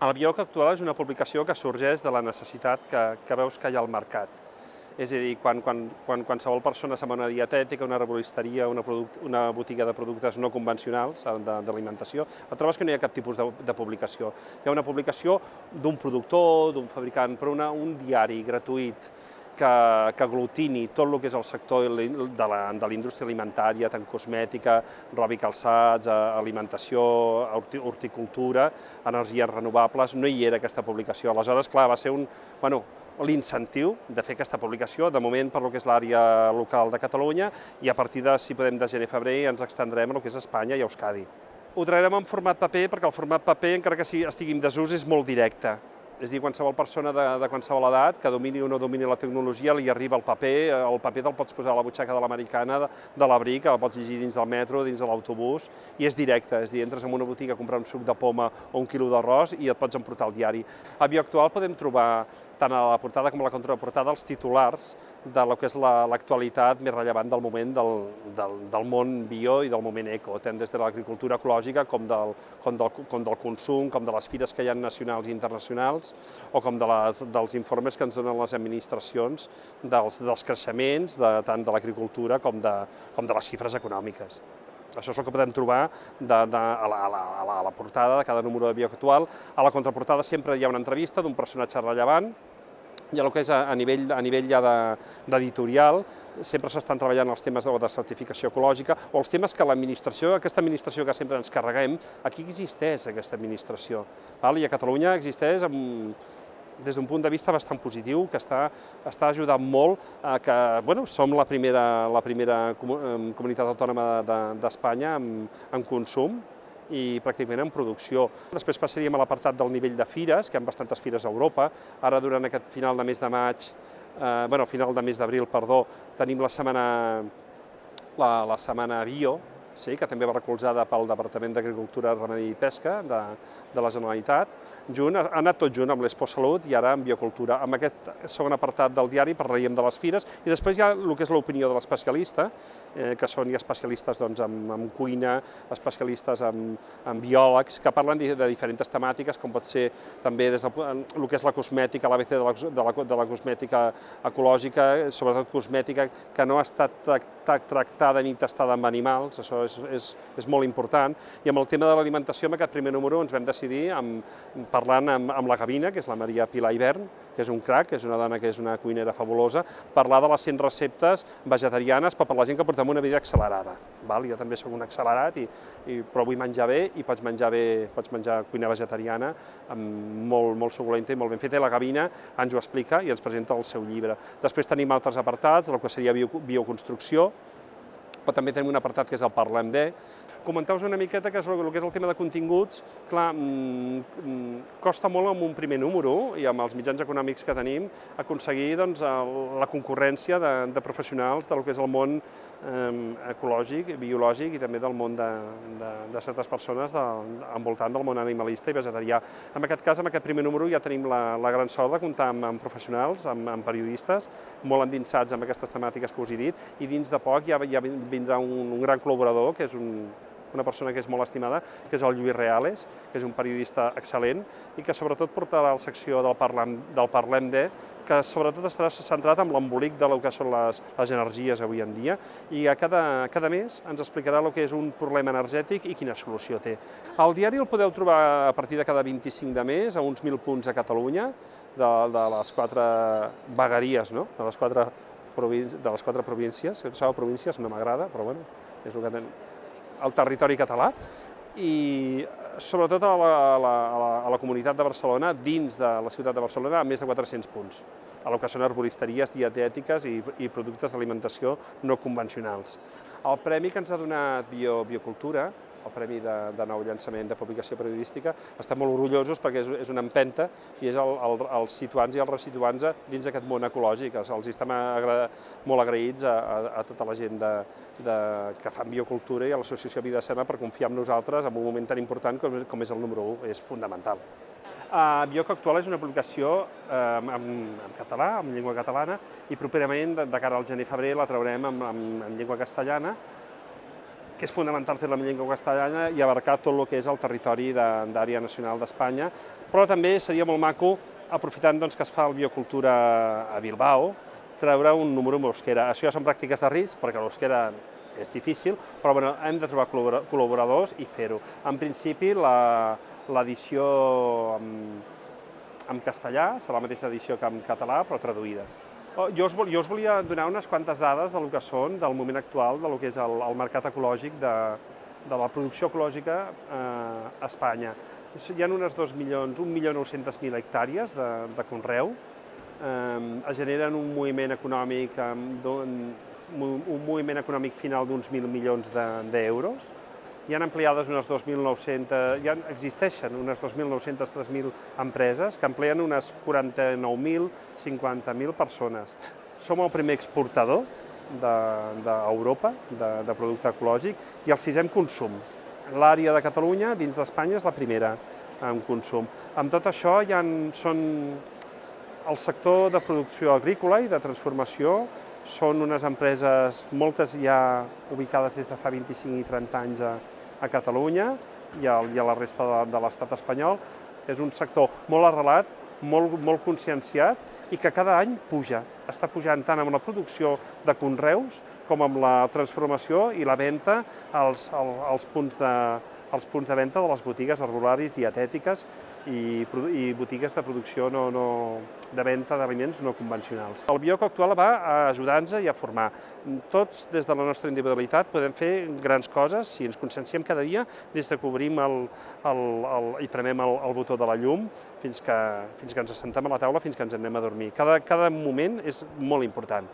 El Bioc actual és una publicació que sorgeix de la necessitat que, que veus que hi ha al mercat. És a dir, quan, quan, quan qualsevol persona se'n va una dietètica, una herboristeria, una, una botiga de productes no convencionals eh, d'alimentació, et trobes que no hi ha cap tipus de, de publicació. Hi ha una publicació d'un productor, d'un fabricant, però una, un diari gratuït, que, que aglutini tot el que és el sector de la indústria alimentària, tant cosmètica, roba i calçats, alimentació, horticultura, energies renovables, no hi era aquesta publicació. Aleshores, clar, va ser un, bueno, l'incentiu de fer aquesta publicació, de moment per lo que és l'àrea local de Catalunya, i a partir de, si podem, de gener-febrer ens extendrem a lo que és Espanya i Euskadi. Ho traurem en format paper perquè el format paper, encara que estigui en desús, és molt directe és dir, qualsevol persona de, de qualsevol edat que domini o no domini la tecnologia li arriba el paper, el paper te'l pots posar a la butxaca de l'americana, de, de l'abric, el pots llegir dins del metro, dins de l'autobús, i és directe, és dir, entres en una botiga a comprar un suc de poma o un quilo d'arròs i et pots emportar el diari. A Bioactual podem trobar tant a la portada com a la contraportada els titulars de lo que és l'actualitat la, més rellevant del moment del, del, del món bio i del moment eco, tant des de l'agricultura ecològica com del, com, del, com del consum, com de les fires que hi ha nacionals i internacionals, o com de les, dels informes que ens donen les administracions dels, dels creixements, de, tant de l'agricultura com, de, com de les xifres econòmiques. Això és el que podem trobar de, de, a, la, a, la, a, la, portada de cada número de Bio Actual. A la contraportada sempre hi ha una entrevista d'un personatge rellevant, i el que és a, a nivell, a nivell ja d'editorial, de, sempre s'estan treballant els temes de la certificació ecològica o els temes que l'administració, aquesta administració que sempre ens carreguem, aquí existeix aquesta administració. Val? I a Catalunya existeix amb, des d'un punt de vista bastant positiu, que està, està ajudant molt a que bueno, som la primera, la primera comunitat autònoma d'Espanya de, en, en consum, i pràcticament en producció. Després passaríem a l'apartat del nivell de fires, que hi ha bastantes fires a Europa. Ara, durant aquest final de mes de maig, eh, bueno, final de mes d'abril, perdó, tenim la setmana, la, la setmana Bio, sí, que també va recolzada pel Departament d'Agricultura, Remedi i Pesca de, de la Generalitat, junt, ha anat tot junt amb l'Expo Salut i ara amb Biocultura. Amb aquest segon apartat del diari parlaríem de les fires i després hi ha el que és l'opinió de l'especialista, eh, que són ja especialistes doncs, en, en cuina, especialistes en, en biòlegs, que parlen de, de diferents temàtiques, com pot ser també des del el que és la cosmètica, l'ABC de, la, de, la, de la cosmètica ecològica, sobretot cosmètica que no ha estat tractada ni testada amb animals, això és, és, és molt important. I amb el tema de l'alimentació, en aquest primer número ens vam decidir, amb, parlant amb, amb la Gavina, que és la Maria Pilar Hivern, que és un crac, que és una dona que és una cuinera fabulosa, parlar de les 100 receptes vegetarianes, però per la gent que portem una vida accelerada. Val? Jo també sóc un accelerat, i, i, però vull menjar bé i pots menjar bé, pots menjar cuina vegetariana amb molt, molt suculenta i molt ben feta, i la Gavina ens ho explica i ens presenta el seu llibre. Després tenim altres apartats, el que seria bio, bioconstrucció, però també tenim un apartat que és el Parlem de. Comenteu-vos una miqueta que és el, que és el tema de continguts. Clar, mm, mm, costa molt amb un primer número i amb els mitjans econòmics que tenim aconseguir doncs, la concurrència de, de professionals del que és el món ecològic, biològic i també del món de, de, de certes persones de, envoltant del món animalista i vegetarià. En aquest cas, en aquest primer número ja tenim la, la gran sort de comptar amb, amb professionals, amb, amb periodistes, molt endinsats amb aquestes temàtiques que us he dit, i dins de poc ja, ja vindrà un, un gran col·laborador, que és un, una persona que és molt estimada, que és el Lluís Reales, que és un periodista excel·lent i que sobretot portarà la secció del Parlem, del Parlem de, que sobretot estarà centrat en l'embolic de lo que són les, les energies avui en dia i a cada, cada mes ens explicarà el que és un problema energètic i quina solució té. El diari el podeu trobar a partir de cada 25 de mes, a uns 1.000 punts a Catalunya, de, de les quatre vegueries, no? de les quatre de les quatre províncies, que sabeu províncies no m'agrada, però bueno, és el que tenim, el territori català, i sobretot a la, a, la, a, la, a comunitat de Barcelona, dins de la ciutat de Barcelona, amb més de 400 punts, a lo que són arboristeries dietètiques i, i productes d'alimentació no convencionals. El premi que ens ha donat Bio, Biocultura el Premi de, de Nou Llançament de Publicació Periodística. Estem molt orgullosos perquè és, és una empenta i és el, el, els situants i els resituants dins aquest món ecològic. Els estem agra molt agraïts a, a, a tota la gent de, de, que fan biocultura i a l'Associació Vida Sana per confiar en nosaltres en un moment tan important com, com és el número 1, és fundamental. Uh, Bioc Actual és una publicació uh, en, en català, en llengua catalana, i properament, de, de cara al gener-febrer, la traurem en, en, en llengua castellana, que és fonamental fer-la en llengua castellana i abarcar tot el que és el territori d'àrea nacional d'Espanya, Però també seria molt maco, aprofitant doncs, que es fa el biocultura a Bilbao, treure un número amb l'euskera. Això ja són pràctiques de risc, perquè l'euskera és difícil, però bueno, hem de trobar col·laboradors i fer-ho. En principi, l'edició en, en castellà serà la mateixa edició que en català, però traduïda. Oh, jo us, jo us volia donar unes quantes dades del que són, del moment actual, del que és el, el mercat ecològic de, de la producció ecològica eh, a Espanya. Hi ha unes 2 milions, 1.900.000 hectàrees de, de conreu, eh, es generen un moviment econòmic, un moviment econòmic final d'uns 1.000 milions d'euros, de, hi han empleades unes 2.900, ja existeixen unes 2.900, 3.000 empreses que empleen unes 49.000, 50.000 persones. Som el primer exportador d'Europa de, de, de producte ecològic i el sisè en consum. L'àrea de Catalunya, dins d'Espanya, és la primera en consum. Amb tot això, ha, són el sector de producció agrícola i de transformació són unes empreses, moltes ja ubicades des de fa 25 i 30 anys a, a Catalunya i a, i a la resta de, de l'estat espanyol. És un sector molt arrelat, molt, molt conscienciat i que cada any puja. Està pujant tant amb la producció de conreus com amb la transformació i la venda als, als, als punts de, els punts de venda de les botigues arbolaris dietètiques i, i botigues de producció no, no, de venda d'aliments no convencionals. El Bioc actual va a ajudar-nos i a formar. Tots, des de la nostra individualitat, podem fer grans coses si ens conscienciem cada dia des de que obrim el, el, el, i premem el, el botó de la llum fins que, fins que ens assentem a la taula, fins que ens anem a dormir. Cada, cada moment és molt important.